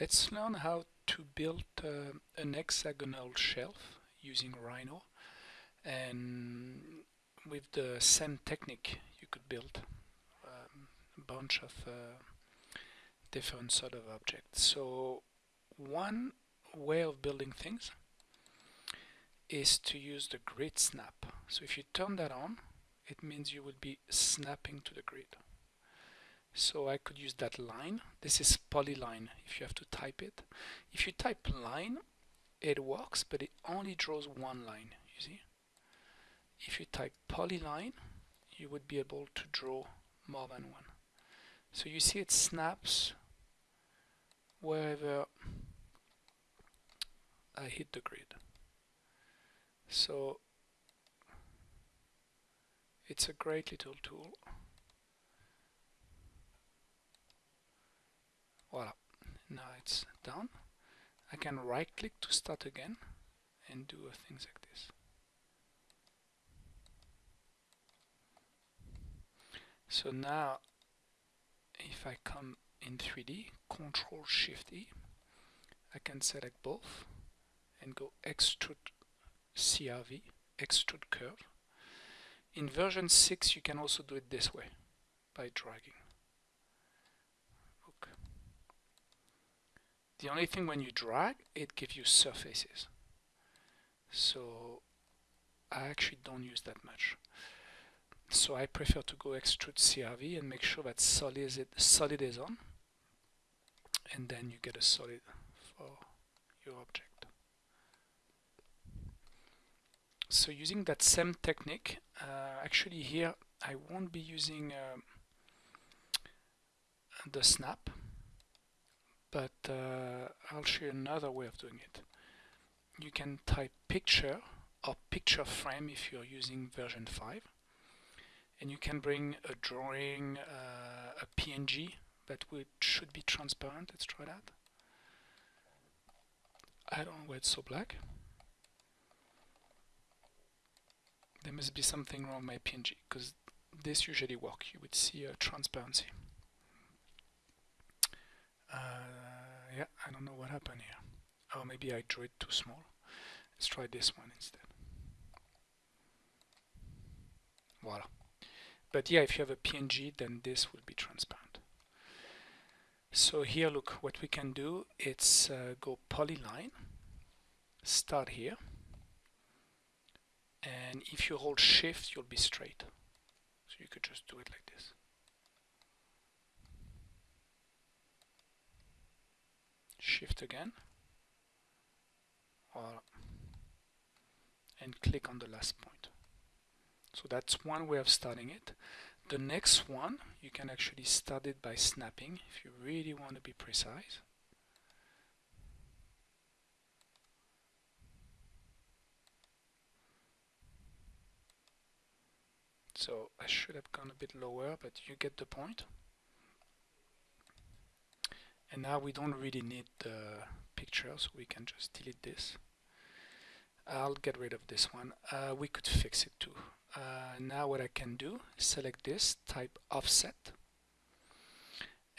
Let's learn how to build uh, an hexagonal shelf using Rhino and with the same technique you could build um, a bunch of uh, different sort of objects. So one way of building things is to use the grid snap. So if you turn that on it means you will be snapping to the grid. So I could use that line. This is polyline if you have to type it. If you type line, it works, but it only draws one line, you see. If you type polyline, you would be able to draw more than one. So you see it snaps wherever I hit the grid. So it's a great little tool. Voila, now it's done. I can right click to start again and do things like this. So now if I come in 3D, Control Shift E, I can select both and go extrude CRV, extrude curve. In version 6 you can also do it this way by dragging. The only thing when you drag, it gives you surfaces. So I actually don't use that much. So I prefer to go extrude CRV and make sure that solid is, it, solid is on. And then you get a solid for your object. So using that same technique, uh, actually here I won't be using uh, the snap but uh, I'll show you another way of doing it. You can type picture or picture frame if you're using version 5 and you can bring a drawing, uh, a PNG that would, should be transparent. Let's try that. I don't know why it's so black. There must be something wrong with my PNG because this usually works. You would see a transparency. Uh, yeah, I don't know what happened here. Oh, maybe I drew it too small. Let's try this one instead. Voila. But yeah, if you have a PNG, then this will be transparent. So here, look, what we can do, it's uh, go polyline, start here, and if you hold shift, you'll be straight. So you could just do it like this. Shift again. Or and click on the last point. So that's one way of starting it. The next one you can actually start it by snapping if you really want to be precise. So I should have gone a bit lower but you get the point and now we don't really need the picture so we can just delete this. I'll get rid of this one. Uh, we could fix it too. Uh, now what I can do select this type offset.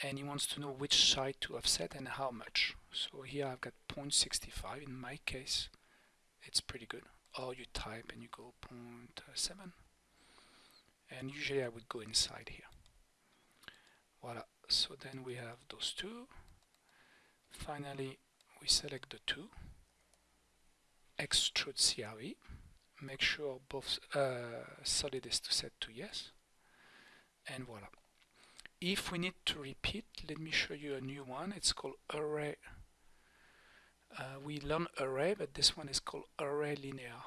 And he wants to know which side to offset and how much. So here I've got 0.65 in my case it's pretty good. Or you type and you go 0.7 and usually I would go inside here. Voila. So then we have those two Finally, we select the two, extrude CRV, make sure both uh, solid is to set to yes, and voila. If we need to repeat, let me show you a new one. It's called array. Uh, we learn array, but this one is called array linear.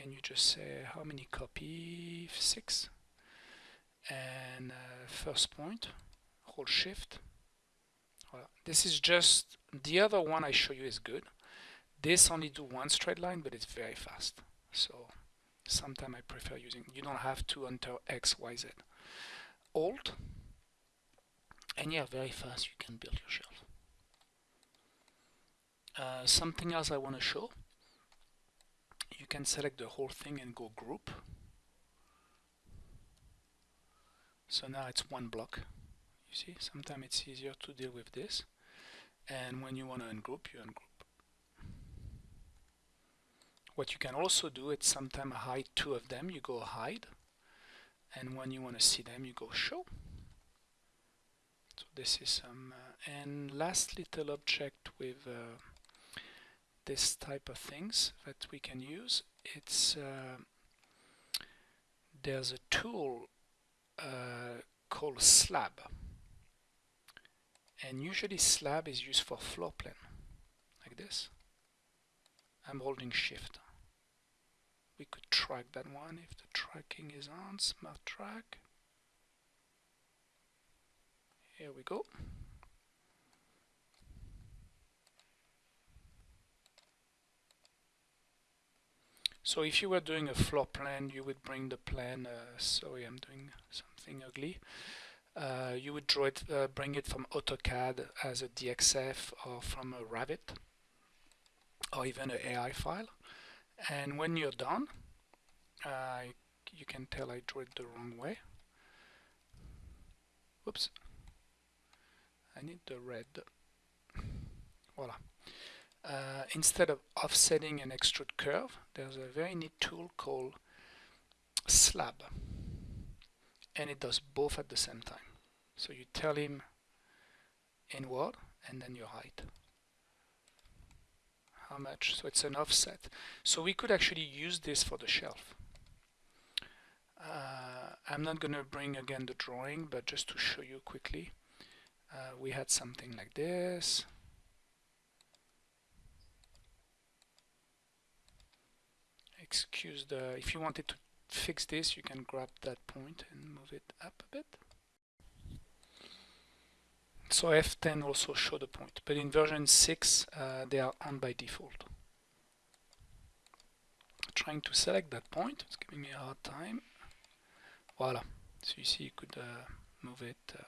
And you just say how many copy? Six. And uh, first point, hold shift, this is just, the other one I show you is good. This only do one straight line, but it's very fast. So sometimes I prefer using, you don't have to enter X, Y, Z. Alt, and yeah, very fast you can build your shelf. Uh, something else I want to show, you can select the whole thing and go group. So now it's one block. You see, sometimes it's easier to deal with this. and when you want to ungroup you ungroup. What you can also do is sometimes hide two of them you go hide. And when you want to see them you go show. So this is some uh, and last little object with uh, this type of things that we can use it's uh, there's a tool uh, called slab and usually slab is used for floor plan like this. I'm holding shift. We could track that one if the tracking is on. Smart track. Here we go. So if you were doing a floor plan, you would bring the plan, uh, sorry I'm doing something ugly, uh, you would draw it, uh, bring it from AutoCAD as a DXF or from a Revit or even an AI file. And when you're done, uh, you can tell I drew it the wrong way. Oops. I need the red. Voila. Uh, instead of offsetting an extrude curve, there's a very neat tool called slab. And it does both at the same time. So you tell him inward and then your height. How much? So it's an offset. So we could actually use this for the shelf. Uh, I'm not going to bring again the drawing, but just to show you quickly, uh, we had something like this. excuse the if you wanted to fix this you can grab that point and move it up a bit. So F10 also show the point but in version 6 uh, they are on by default. Trying to select that point it's giving me a hard time. Voila. So you see you could uh, move it uh,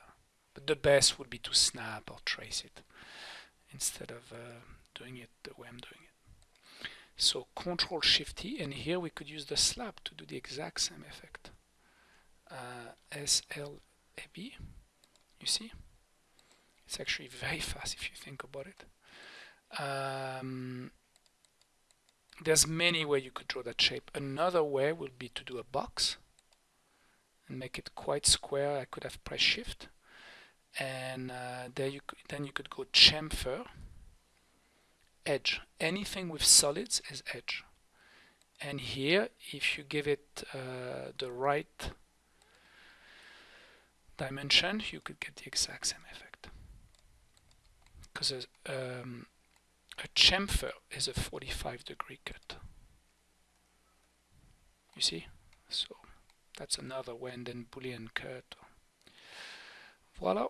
but the best would be to snap or trace it instead of uh, doing it the way I'm doing it so Control Shift T, and here we could use the slab to do the exact same effect. Uh, SLAB, you see? It's actually very fast if you think about it. Um, there's many ways you could draw that shape. Another way would be to do a box and make it quite square. I could have pressed Shift, and uh, there you then you could go chamfer edge. Anything with solids is edge. And here, if you give it uh, the right dimension, you could get the exact same effect. Because um, a chamfer is a 45 degree cut. You see? So that's another then Boolean cut. Voila.